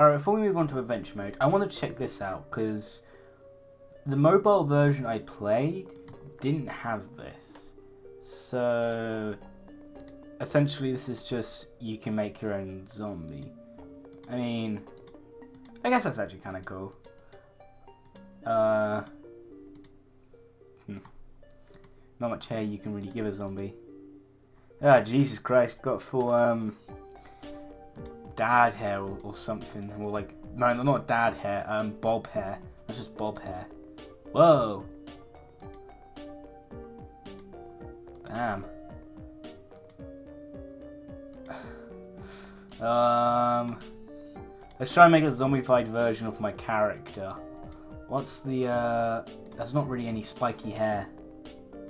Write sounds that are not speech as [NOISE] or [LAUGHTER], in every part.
Alright, before we move on to adventure mode, I want to check this out because the mobile version I played didn't have this. So essentially, this is just you can make your own zombie. I mean, I guess that's actually kind of cool. Uh, hmm. Not much hair you can really give a zombie. Ah, Jesus Christ, got full um dad hair or, or something, or like no, no, not dad hair, um, bob hair. That's just bob hair. Whoa. Damn. [SIGHS] um, let's try and make a zombified version of my character. What's the, uh, there's not really any spiky hair,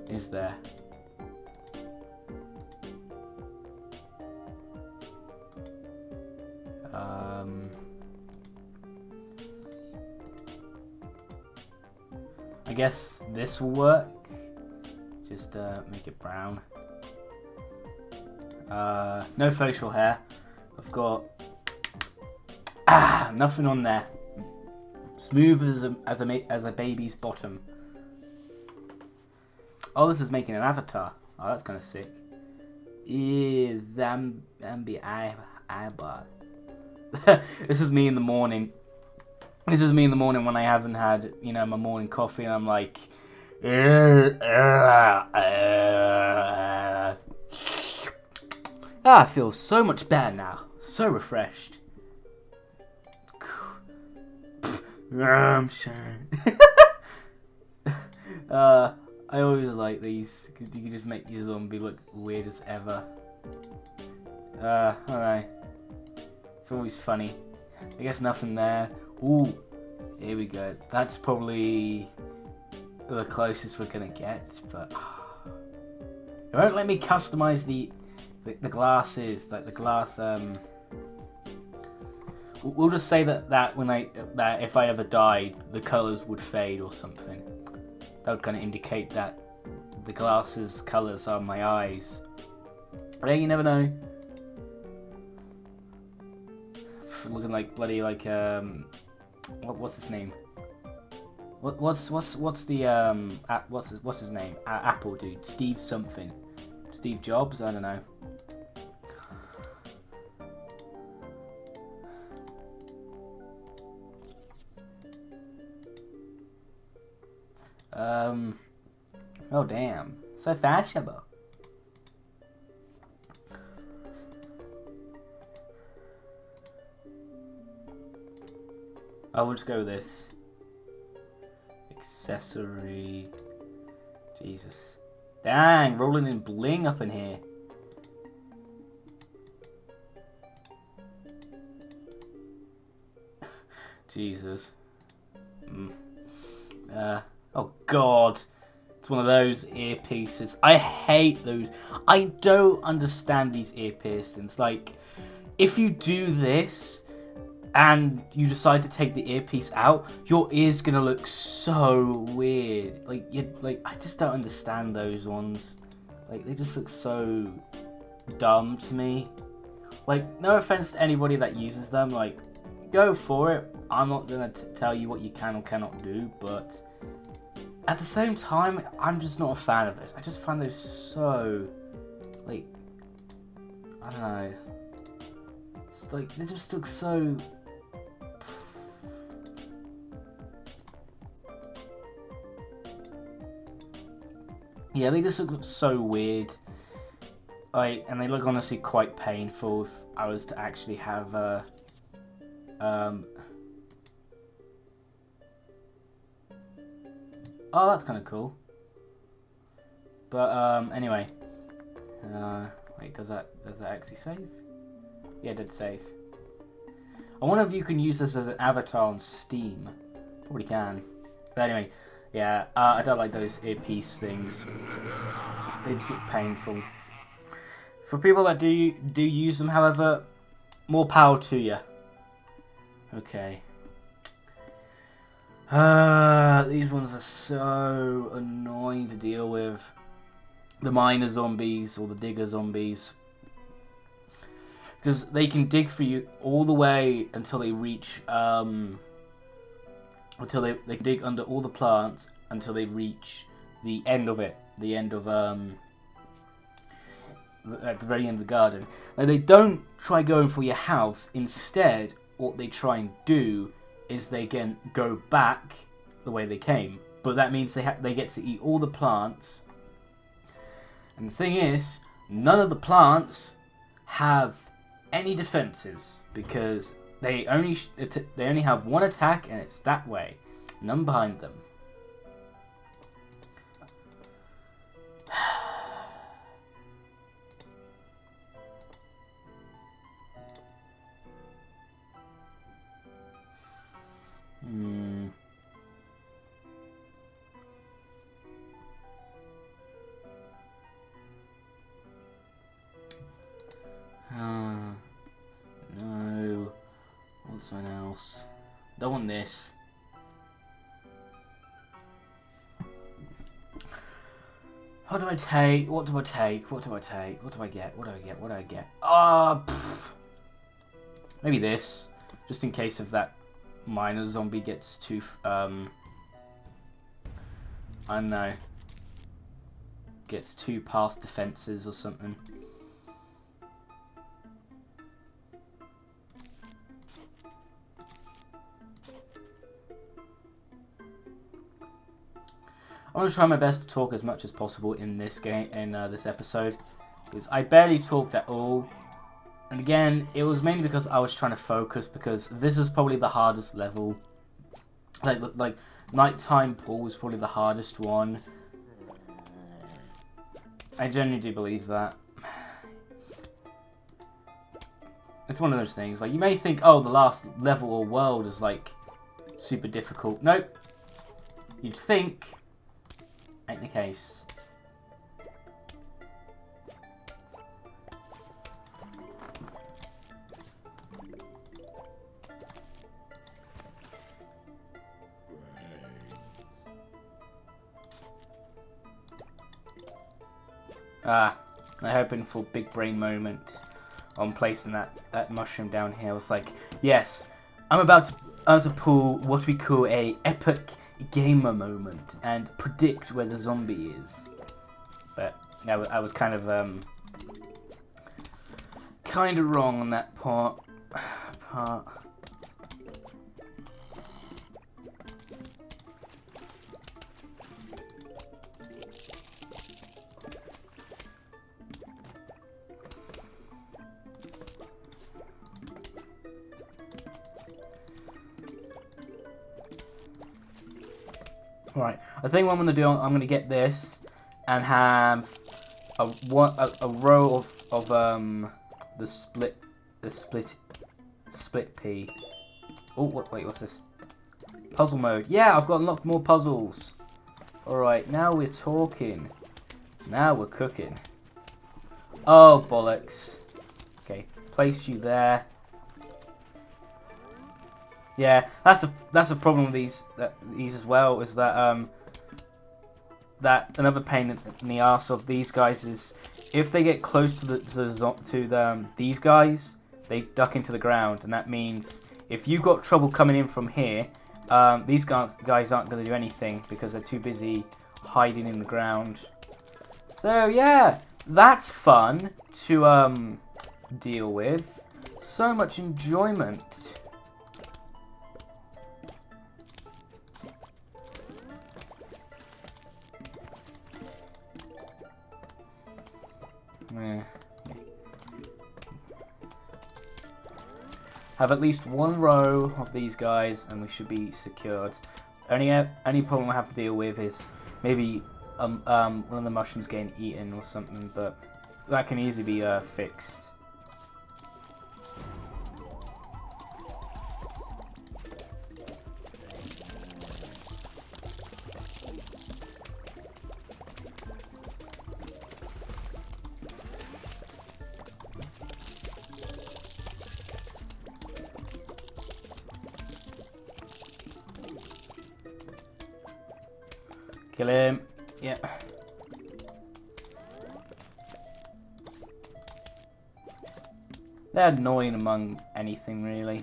is there? Guess this will work. Just uh, make it brown. Uh, no facial hair. I've got ah nothing on there. Smooth as a as a as a baby's bottom. Oh, this is making an avatar. Oh, that's kind of sick. Be eye eyeball. [LAUGHS] this is me in the morning. This is me in the morning when I haven't had, you know, my morning coffee and I'm like, ah, I feel so much better now. So refreshed. I'm sure. [LAUGHS] uh, I always like these because you can just make your zombie look weird as ever. Uh, alright. It's always funny. I guess nothing there. Ooh, here we go. That's probably the closest we're gonna get, but [SIGHS] it won't let me customize the, the the, glasses, like the glass. Um, we'll just say that that when I that if I ever died, the colors would fade or something. That would kind of indicate that the glasses colors are my eyes. Yeah, you never know looking like bloody like um, what, what's his name? What, what's what's what's the um what's his, what's his name? A Apple dude, Steve something, Steve Jobs. I don't know. Um. Oh damn! So fashionable. I will just go with this. Accessory. Jesus. Dang, rolling in bling up in here. [LAUGHS] Jesus. Mm. Uh, oh god. It's one of those earpieces. I hate those. I don't understand these ear piercings. Like, if you do this, and you decide to take the earpiece out, your ear's gonna look so weird. Like you, like I just don't understand those ones. Like they just look so dumb to me. Like no offense to anybody that uses them, like go for it. I'm not gonna tell you what you can or cannot do, but at the same time, I'm just not a fan of this. I just find those so like I don't know. Like they just look so Yeah, they just look so weird. Like, and they look honestly quite painful if I was to actually have a... Um, oh, that's kind of cool. But um, anyway, uh, wait, does that does that actually save? Yeah, it did save. I wonder if you can use this as an avatar on Steam. Probably can. But anyway, yeah, uh, I don't like those earpiece things. They just look painful. For people that do do use them, however, more power to you. Okay. Uh, these ones are so annoying to deal with. The miner zombies or the digger zombies. because they can dig for you all the way until they reach um, until they they dig under all the plants until they reach the end of it, the end of um, at the very end of the garden. Now they don't try going for your house. Instead, what they try and do is they can go back the way they came. But that means they they get to eat all the plants. And the thing is, none of the plants have any defenses because they only they only have one attack and it's that way. None behind them. Hmm. No. Want something else? Don't want this. What do I take? What do I take? What do I take? What do I get? What do I get? What do I get? Ah, maybe this, just in case of that miner zombie gets too. Um, I don't know. Gets too past defenses or something. I'm gonna try my best to talk as much as possible in this game in uh, this episode because I barely talked at all. And again, it was mainly because I was trying to focus because this is probably the hardest level. Like like nighttime pool was probably the hardest one. I genuinely do believe that. It's one of those things. Like you may think, oh, the last level or world is like super difficult. Nope. You'd think, ain't the case. Ah, I'm hoping for big brain moment on placing that, that mushroom down here. I was like, yes, I'm about to, uh, to pull what we call a epic gamer moment and predict where the zombie is. But I, I was kind of um, kind of wrong on that part. [SIGHS] part. I think what I'm gonna do, I'm gonna get this and have a one a, a row of of um the split the split split pea. Oh, what, wait, what's this? Puzzle mode. Yeah, I've got unlocked more puzzles. All right, now we're talking. Now we're cooking. Oh bollocks. Okay, place you there. Yeah, that's a that's a problem with these that, these as well. Is that um that another pain in the ass of these guys is if they get close to the to the, to the, um, these guys, they duck into the ground, and that means if you've got trouble coming in from here, um, these guys guys aren't going to do anything because they're too busy hiding in the ground. So yeah, that's fun to um deal with. So much enjoyment. Have at least one row of these guys, and we should be secured. Only any problem I have to deal with is maybe um, um, one of the mushrooms getting eaten or something, but that can easily be uh, fixed. Kill him. Yeah. They're annoying among anything, really.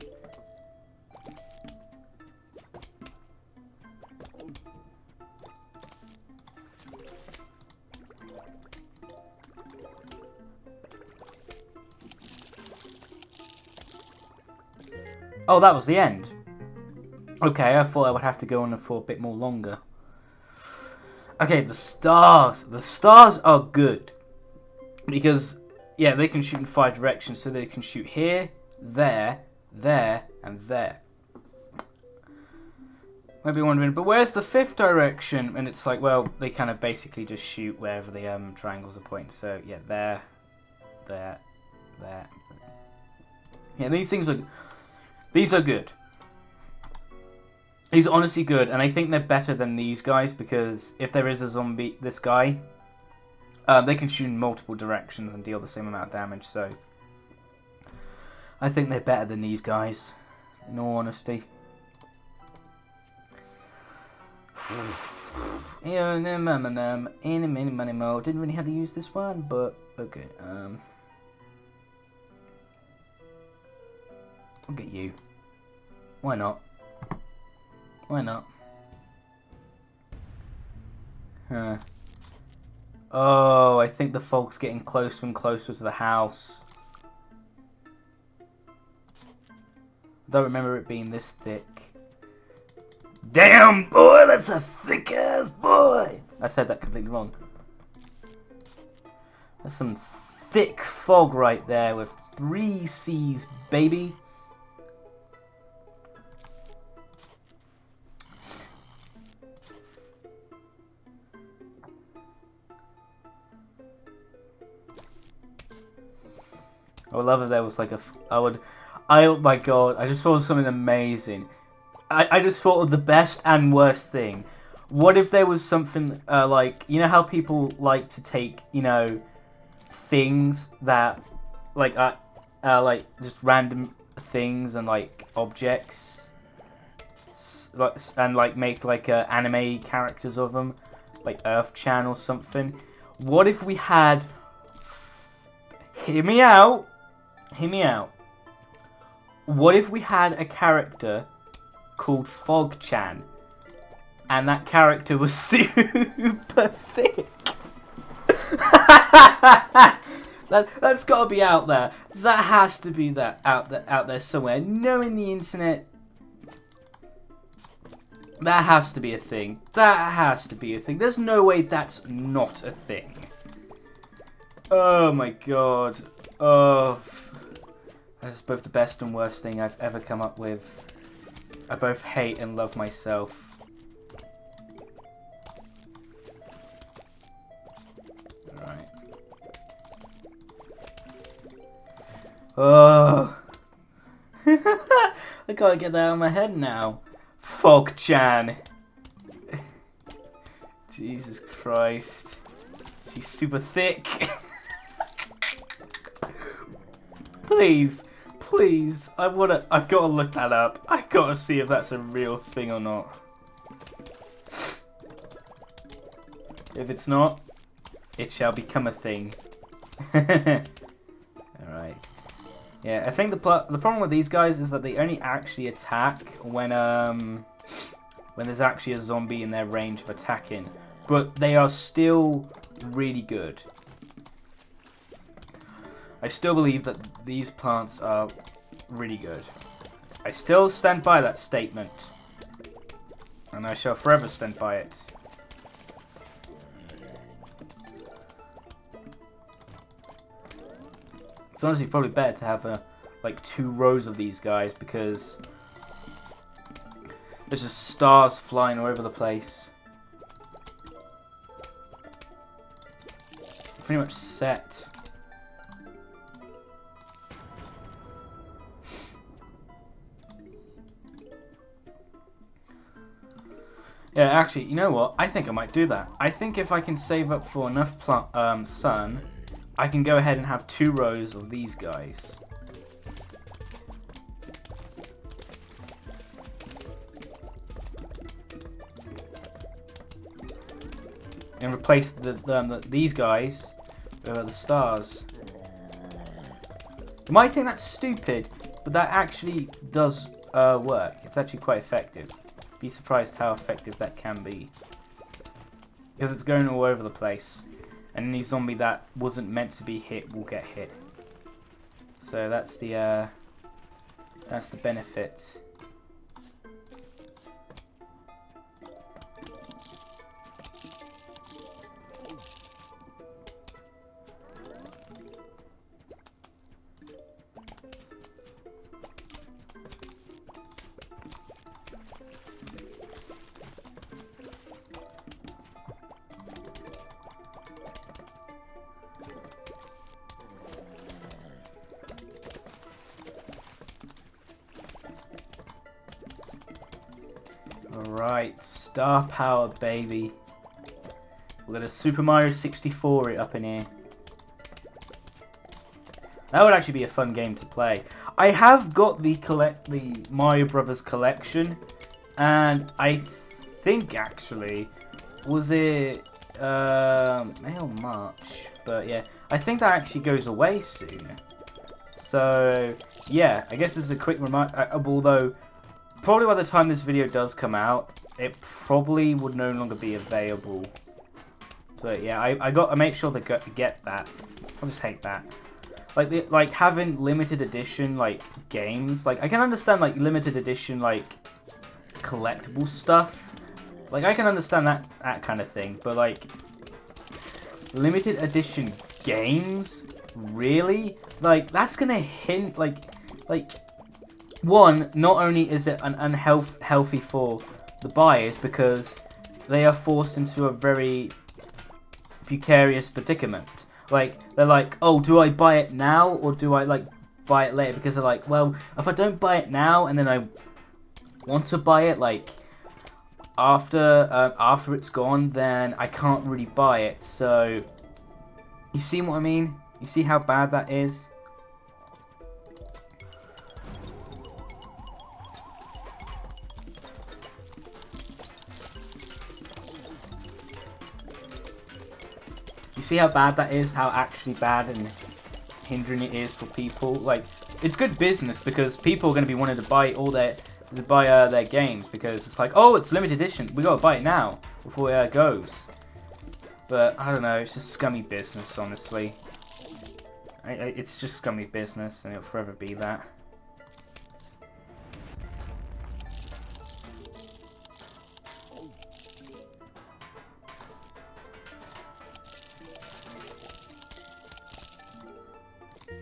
Oh, that was the end. Okay, I thought I would have to go on for a bit more longer. Okay, the stars. The stars are good. Because, yeah, they can shoot in five directions. So they can shoot here, there, there, and there. Maybe wondering, but where's the fifth direction? And it's like, well, they kind of basically just shoot wherever the um, triangles are pointing. So, yeah, there, there, there. Yeah, these things are these are good. Are honestly good, and I think they're better than these guys because if there is a zombie, this guy, um, they can shoot in multiple directions and deal the same amount of damage. So I think they're better than these guys, in all honesty. [SIGHS] Didn't really have to use this one, but okay. Um, I'll get you. Why not? Why not? Huh. Oh, I think the fog's getting closer and closer to the house. Don't remember it being this thick. Damn, boy, that's a thick ass boy. I said that completely wrong. That's some thick fog right there with three C's, baby. I would love if there was like a. I would. I oh my god! I just thought of something amazing. I I just thought of the best and worst thing. What if there was something uh, like you know how people like to take you know things that like uh, uh like just random things and like objects and like make like uh, anime characters of them like Earth Chan or something. What if we had hear me out hear me out. What if we had a character called Fog-chan, and that character was [LAUGHS] super thick? [LAUGHS] that that's got to be out there. That has to be that out there out there somewhere. Knowing the internet, that has to be a thing. That has to be a thing. There's no way that's not a thing. Oh my god. Oh. That's both the best and worst thing I've ever come up with. I both hate and love myself. Alright. Oh. [LAUGHS] I can't get that out of my head now. Fog-chan. [SIGHS] Jesus Christ. She's super thick. [LAUGHS] Please, please. I wanna. I've got to look that up. I've got to see if that's a real thing or not. If it's not, it shall become a thing. [LAUGHS] Alright. Yeah, I think the the problem with these guys is that they only actually attack when um when there's actually a zombie in their range of attacking. But they are still really good. I still believe that these plants are really good. I still stand by that statement. And I shall forever stand by it. It's honestly probably better to have a, uh, like two rows of these guys because there's just stars flying all over the place. Pretty much set. Yeah, actually, you know what? I think I might do that. I think if I can save up for enough um, sun, I can go ahead and have two rows of these guys. And replace the, the, the these guys with the stars. You might think that's stupid, but that actually does uh, work. It's actually quite effective. Be surprised how effective that can be. Because it's going all over the place. And any zombie that wasn't meant to be hit will get hit. So that's the uh, that's the benefit. Alright, star power, baby. We're gonna Super Mario 64 it up in here. That would actually be a fun game to play. I have got the collect the Mario Brothers collection, and I think actually was it um, May or March, but yeah, I think that actually goes away soon. So yeah, I guess this is a quick reminder. Uh, although probably by the time this video does come out, it probably would no longer be available. But yeah, I, I got I make sure to get that. I just hate that. Like the, like having limited edition like games. Like I can understand like limited edition like collectible stuff. Like I can understand that that kind of thing, but like limited edition games, really? Like that's gonna hint like like one, not only is it an unhealthy for the buyers because they are forced into a very precarious predicament. Like, they're like, oh, do I buy it now or do I, like, buy it later? Because they're like, well, if I don't buy it now and then I want to buy it, like, after uh, after it's gone, then I can't really buy it. So, you see what I mean? You see how bad that is? See how bad that is? How actually bad and hindering it is for people? Like, it's good business because people are going to be wanting to buy all their to buy uh, their games because it's like, oh, it's limited edition. We got to buy it now before it uh, goes. But I don't know. It's just scummy business, honestly. I, I, it's just scummy business, and it'll forever be that.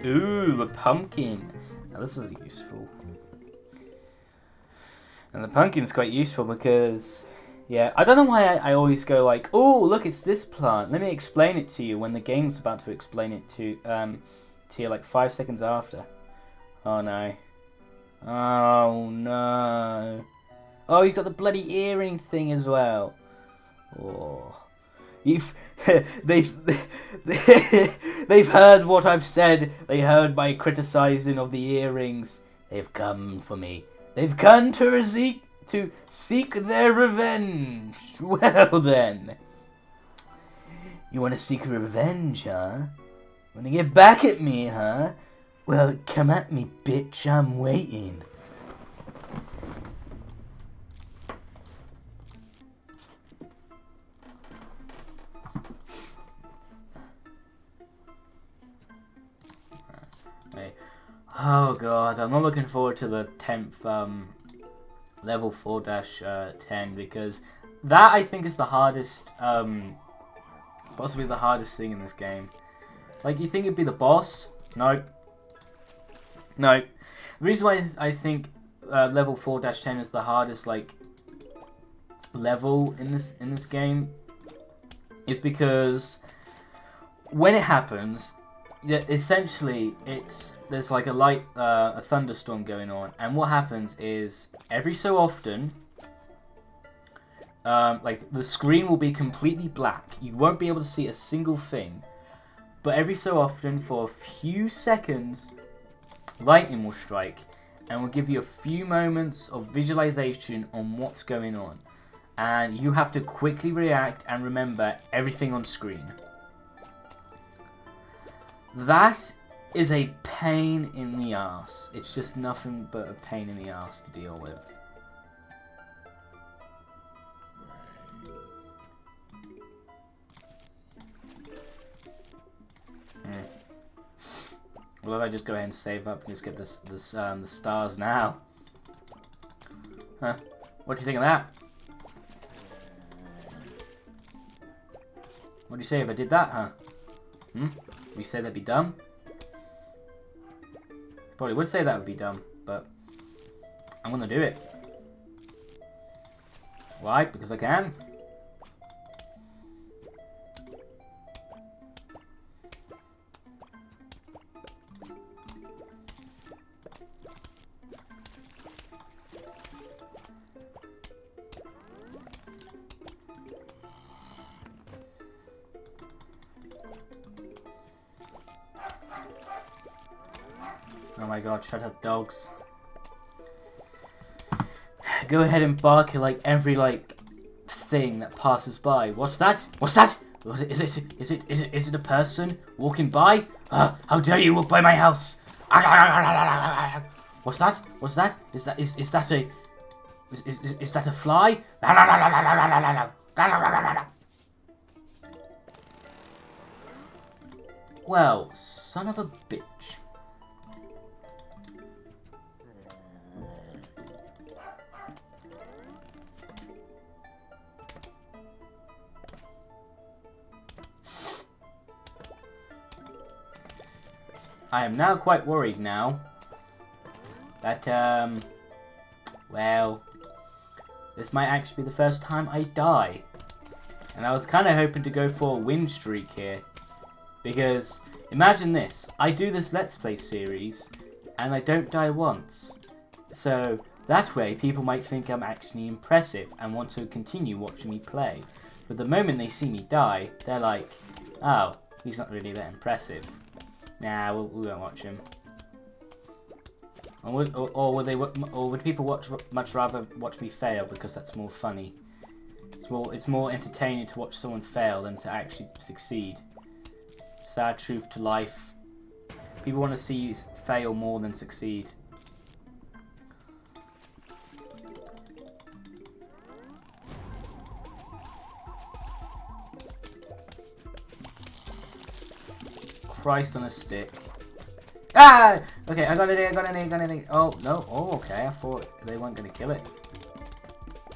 Ooh, a pumpkin. Now this is useful. And the pumpkin's quite useful because, yeah, I don't know why I, I always go like, oh, look, it's this plant. Let me explain it to you when the game's about to explain it to, um, to you like five seconds after. Oh no. Oh no. Oh, he's got the bloody earring thing as well. Oh. You've, they've, [LAUGHS] [LAUGHS] they've heard what I've said. They heard my criticizing of the earrings. They've come for me. They've come to seek to seek their revenge. [LAUGHS] Well then, you want to seek revenge, huh? Want to get back at me, huh? Well, come at me, bitch. I'm waiting. Oh god, I'm not looking forward to the 10th um, level 4-10 uh, because that I think is the hardest, um, possibly the hardest thing in this game. Like, you think it'd be the boss? Nope. Nope. The reason why I think uh, level 4-10 is the hardest, like, level in this in this game is because when it happens, yeah, essentially, it's there's like a light, uh, a thunderstorm going on, and what happens is every so often, um, like the screen will be completely black. You won't be able to see a single thing, but every so often, for a few seconds, lightning will strike, and will give you a few moments of visualization on what's going on, and you have to quickly react and remember everything on screen. That is a pain in the ass. It's just nothing but a pain in the ass to deal with. Well, if I just go ahead and save up and just get this, this, um, the stars now. Huh? What do you think of that? What do you say if I did that, huh? Hmm? Would you say that'd be dumb? Probably would say that would be dumb, but I'm gonna do it. Why? Because I can. My god, shut up, dogs. Go ahead and bark at like every like thing that passes by. What's that? What's that? Is it is it is it is it a person walking by? Uh, how dare you walk by my house? What's that? What's that? Is that is is that a is is, is that a fly? Well, son of a bitch. I am now quite worried now that, um, well, this might actually be the first time I die. And I was kind of hoping to go for a win streak here. Because, imagine this, I do this Let's Play series, and I don't die once. So, that way people might think I'm actually impressive and want to continue watching me play. But the moment they see me die, they're like, oh, he's not really that impressive. Nah, we, we won't watch him. Or would, or, or would they? Or would people watch much rather watch me fail because that's more funny? It's more it's more entertaining to watch someone fail than to actually succeed. Sad truth to life. People want to see you fail more than succeed. Christ on a stick. Ah! Okay, I got it, I got it, I got it. Oh, no. Oh, okay. I thought they weren't going to kill it.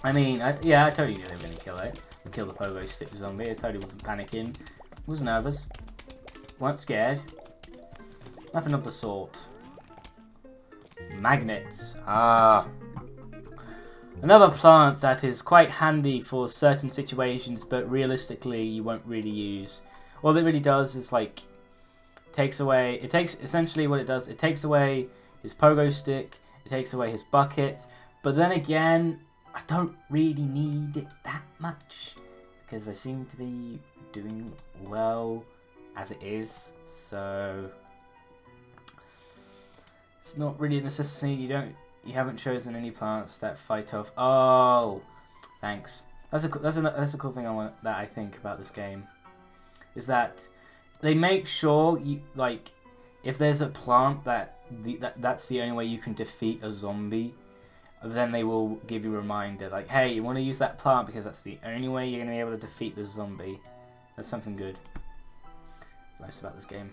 I mean, I, yeah, I totally knew they were going to kill it. Kill the pogo stick zombie. I totally wasn't panicking. Was nervous. weren't scared. Nothing of the sort. Magnets. Ah. Another plant that is quite handy for certain situations, but realistically you won't really use. All it really does is like takes away, it takes, essentially what it does, it takes away his pogo stick, it takes away his bucket, but then again, I don't really need it that much, because I seem to be doing well as it is, so it's not really a necessity, you don't, you haven't chosen any plants that fight off, oh, thanks. That's a, that's a, that's a cool thing I want, that I think about this game, is that they make sure you like if there's a plant that the, that that's the only way you can defeat a zombie then they will give you a reminder like hey you want to use that plant because that's the only way you're going to be able to defeat the zombie. That's something good. It's nice about this game.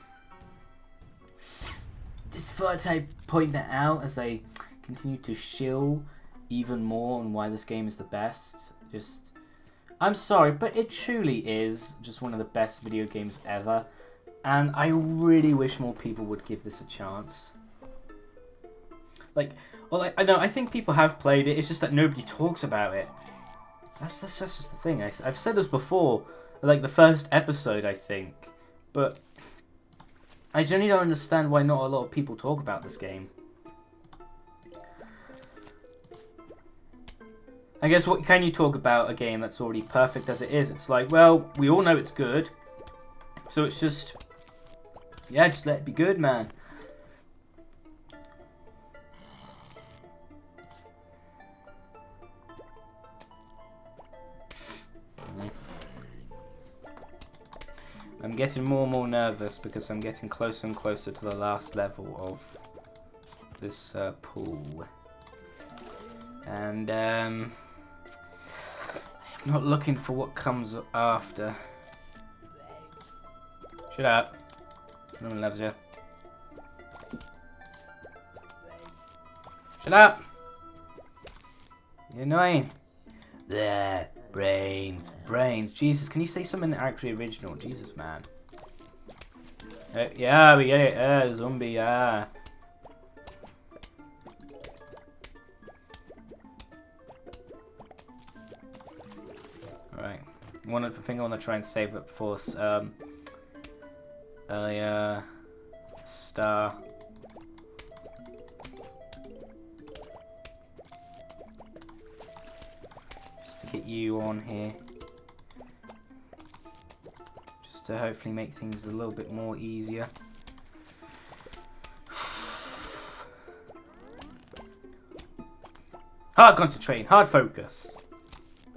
Just thought I'd point that out as I continue to shill even more on why this game is the best. Just I'm sorry, but it truly is just one of the best video games ever. And I really wish more people would give this a chance. Like, well, I, I know, I think people have played it, it's just that nobody talks about it. That's, that's, that's just the thing. I, I've said this before, like the first episode, I think. But I generally don't understand why not a lot of people talk about this game. I guess what can you talk about a game that's already perfect as it is? It's like, well, we all know it's good. So it's just, yeah, just let it be good, man. I'm getting more and more nervous because I'm getting closer and closer to the last level of this uh, pool. And um, not looking for what comes after. Shut up. No one loves you. Shut up! You're annoying. There, brains, brains. Jesus, can you say something actually original? Jesus, man. Uh, yeah, we get it. Uh, zombie, yeah. Alright. One other thing I want to try and save up for um, a uh, star. Just to get you on here. Just to hopefully make things a little bit more easier. [SIGHS] Hard concentrating, hard focus.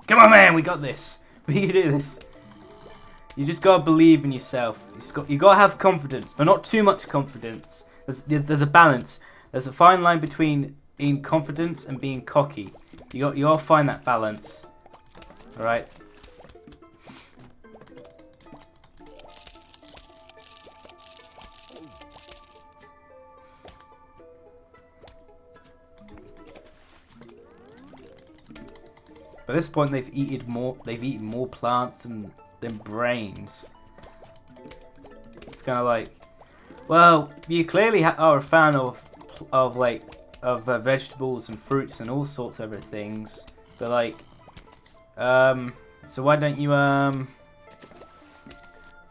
Come on, man, we got this. [LAUGHS] We can do this. You just gotta believe in yourself. You just got, you gotta have confidence, but not too much confidence. There's, there's a balance. There's a fine line between being confident and being cocky. You got, you find that balance. Alright. By this point, they've eaten more. They've eaten more plants than than brains. It's kind of like, well, you clearly are a fan of of like of uh, vegetables and fruits and all sorts of other things, but like, um, so why don't you um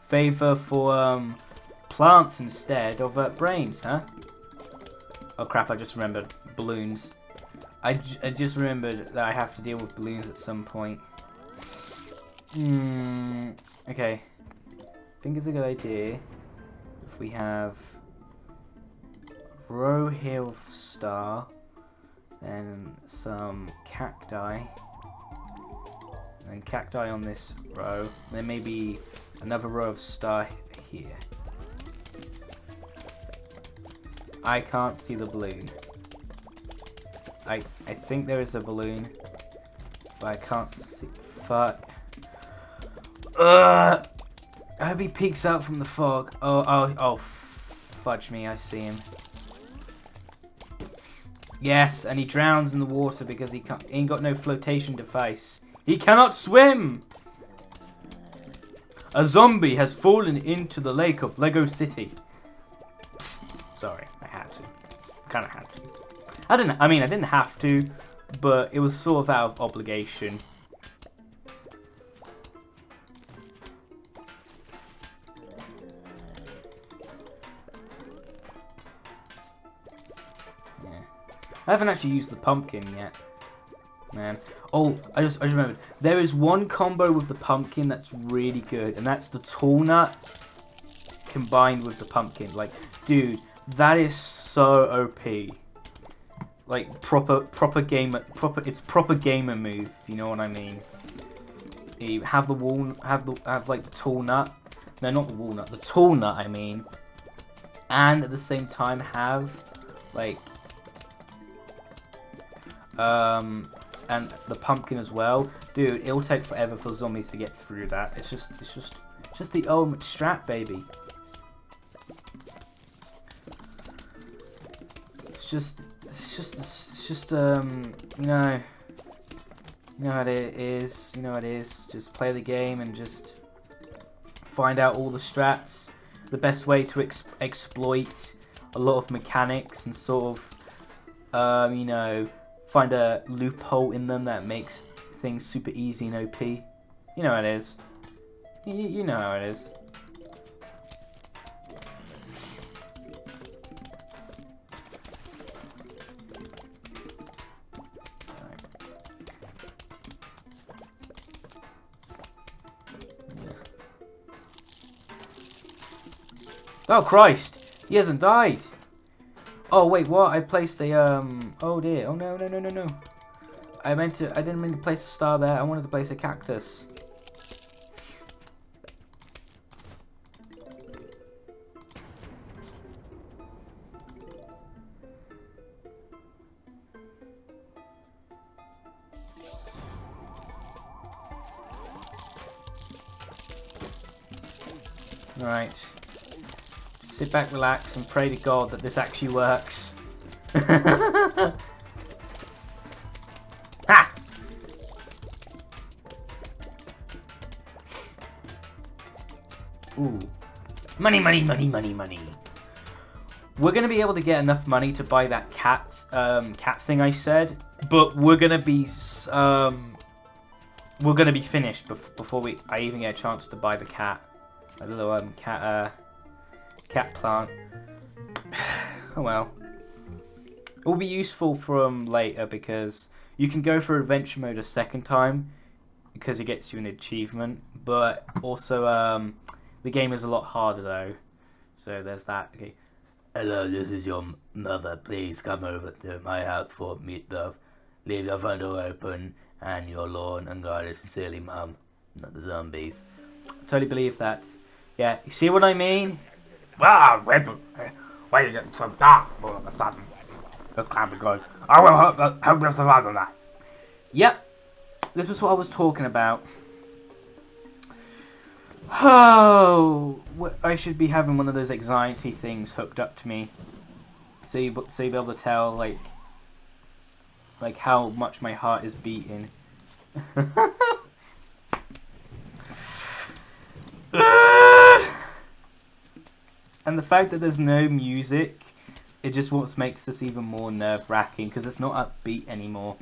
favor for um plants instead of uh, brains, huh? Oh crap! I just remembered balloons. I, I just remembered that I have to deal with balloons at some point. Hmm. Okay. I think it's a good idea if we have row hill star, and some cacti, and cacti on this row. There may be another row of star here. I can't see the balloon. I I think there is a balloon, but I can't see. Fuck. Ugh. I hope he peeks out from the fog. Oh, oh, oh, fudge me, I see him. Yes, and he drowns in the water because he can't, he ain't got no flotation device. He cannot swim! A zombie has fallen into the lake of Lego City. Psst, sorry, I had to. Kind of had to. I didn't. I mean, I didn't have to, but it was sort of out of obligation. Yeah. I haven't actually used the pumpkin yet. Man. Oh, I just I just remembered. There is one combo with the pumpkin that's really good, and that's the tall nut combined with the pumpkin. Like, dude, that is so OP like proper proper gamer proper it's proper gamer move you know what I mean? You have the wall have the have like the tall nut. No not the walnut the tall nut I mean. And at the same time have like um and the pumpkin as well. Dude it'll take forever for zombies to get through that. It's just it's just just the ultimate strat baby. It's just it's just, it's just, um, you know, you know what it is, you know what it is, just play the game and just find out all the strats, the best way to ex exploit a lot of mechanics and sort of, um, you know, find a loophole in them that makes things super easy and OP. You know how it is. You know how it is. Oh, Christ! He hasn't died! Oh, wait, what? I placed a, um... Oh, dear. Oh, no, no, no, no, no. I meant to... I didn't mean to place a star there. I wanted to place a cactus. Right. Sit back, relax, and pray to God that this actually works. [LAUGHS] ha! Ooh. Money, money, money, money, money. We're gonna be able to get enough money to buy that cat, um, cat thing I said, but we're gonna be, um, we're gonna be finished bef before we I even get a chance to buy the cat, a little um cat, uh, cat plant. [SIGHS] oh well. It will be useful from later because you can go for adventure mode a second time because it gets you an achievement, but also um, the game is a lot harder though. So there's that. Okay. Hello, this is your mother. Please come over to my house for meatloaf. Leave your front door open and your lawn and garden. Sincerely, Mum. Not the zombies. Totally believe that. Yeah, you see what I mean? Well, wait, why you get so dark all of a sudden? This can't be good. I will hope, hope you survive on that. Yep. This was what I was talking about. [SIGHS] Oh, I should be having one of those anxiety things hooked up to me, so you so you be able to tell like like how much my heart is beating. [LAUGHS] [LAUGHS] and the fact that there's no music, it just what makes this even more nerve wracking because it's not upbeat anymore.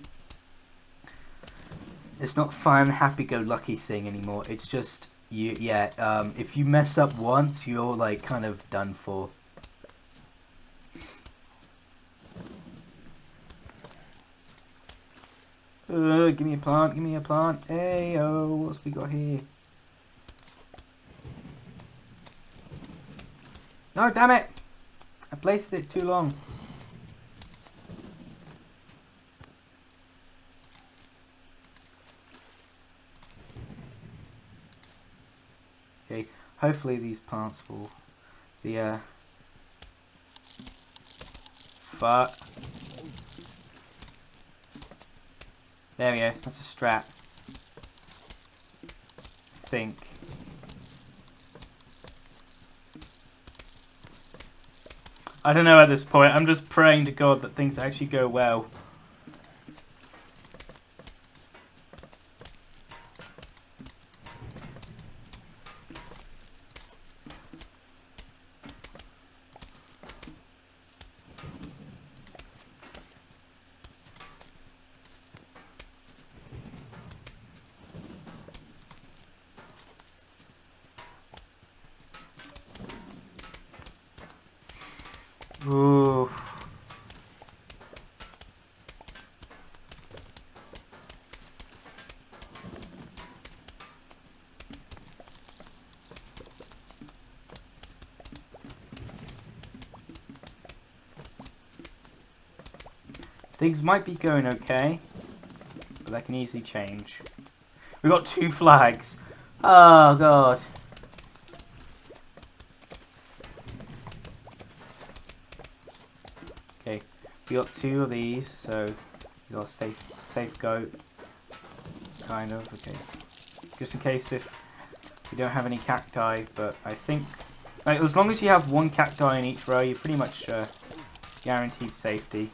It's not fun, happy-go-lucky thing anymore. It's just you, yeah. Um, if you mess up once, you're like kind of done for. Uh, give me a plant, give me a plant. Hey, oh, what's we got here? No, damn it! I placed it too long. Okay, hopefully these plants will be, uh... Fuck. There we go, that's a strap. I think. I don't know at this point, I'm just praying to God that things actually go well. Ooh. Things might be going okay, but that can easily change. We got two flags. Oh god. Okay, we got two of these, so we got a safe safe goat. Kind of, okay. Just in case if we don't have any cacti, but I think like, as long as you have one cacti in each row, you're pretty much uh, guaranteed safety.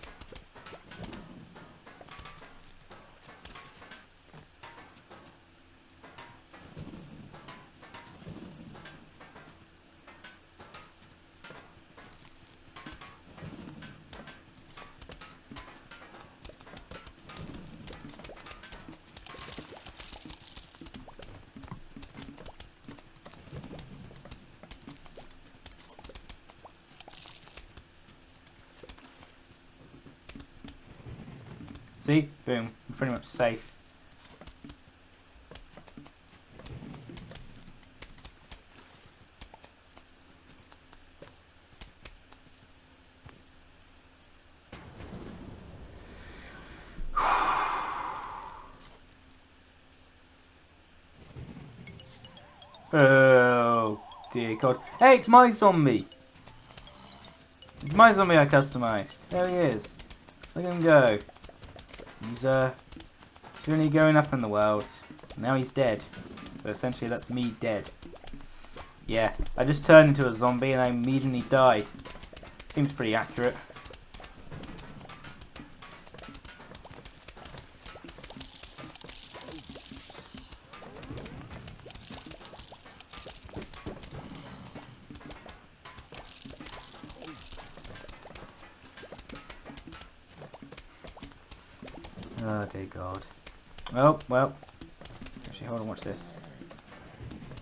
Safe. Oh, dear God. Hey, it's my zombie! It's my zombie I customized. There he is. Look at him go. He's uh he's really going up in the world. Now he's dead. So essentially that's me dead. Yeah, I just turned into a zombie and I immediately died. Seems pretty accurate. This.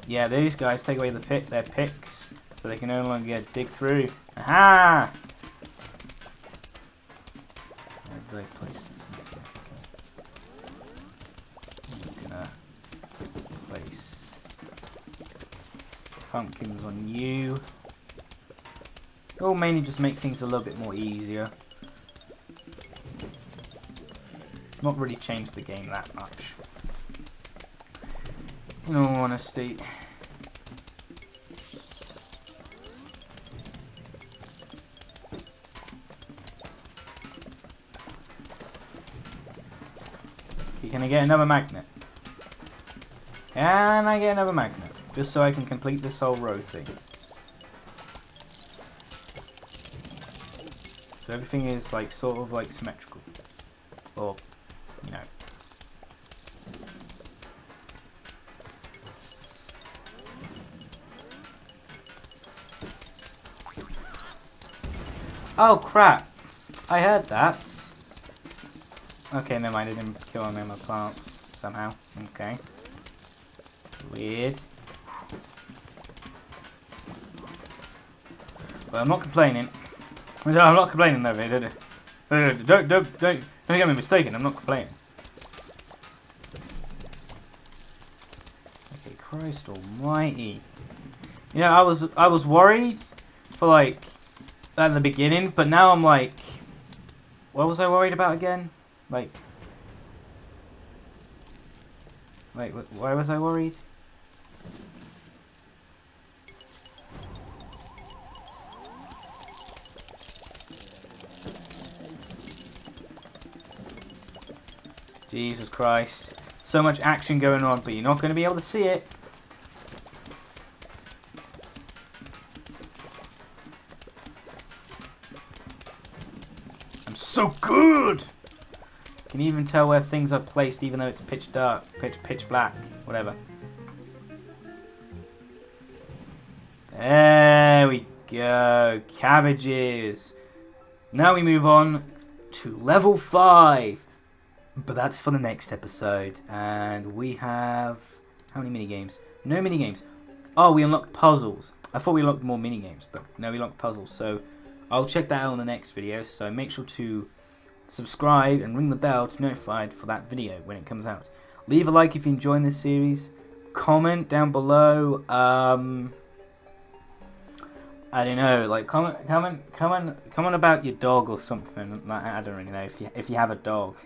Yeah, these guys take away the pick, their picks, so they can no longer dig through. Aha! I place? Gonna place pumpkins on you. It will mainly just make things a little bit more easier. Not really change the game that much. In all honesty. Can I get another magnet? And I get another magnet? Just so I can complete this whole row thing. So everything is like sort of like symmetrical. Or, Oh crap! I heard that. Okay, never mind, I didn't kill any of my plants somehow. Okay. Weird. But I'm not complaining. I'm not complaining though, don't, don't, don't, don't, don't get me mistaken, I'm not complaining. Okay, Christ almighty. You know, I was, I was worried for like, at the beginning, but now I'm like, what was I worried about again? Like, wait, wh- why was I worried? Jesus Christ. So much action going on, but you're not going to be able to see it. So good! Can even tell where things are placed even though it's pitch dark, pitch pitch black, whatever. There we go. Cabbages. Now we move on to level 5. But that's for the next episode. And we have... How many mini games? No mini games. Oh, we unlocked puzzles. I thought we unlocked more mini games, but no, we unlocked puzzles. So I'll check that out in the next video. So make sure to subscribe and ring the bell to be notified for that video when it comes out. Leave a like if you enjoyed this series. Comment down below. Um, I don't know, like comment, comment, comment, comment about your dog or something. Like, I don't really know if you if you have a dog.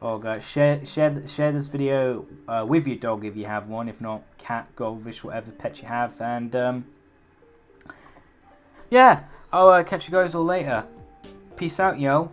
Or guys, share share share this video uh, with your dog if you have one. If not, cat, goldfish, whatever pet you have. And um, yeah, I'll uh, catch you guys all later. Peace out, yo.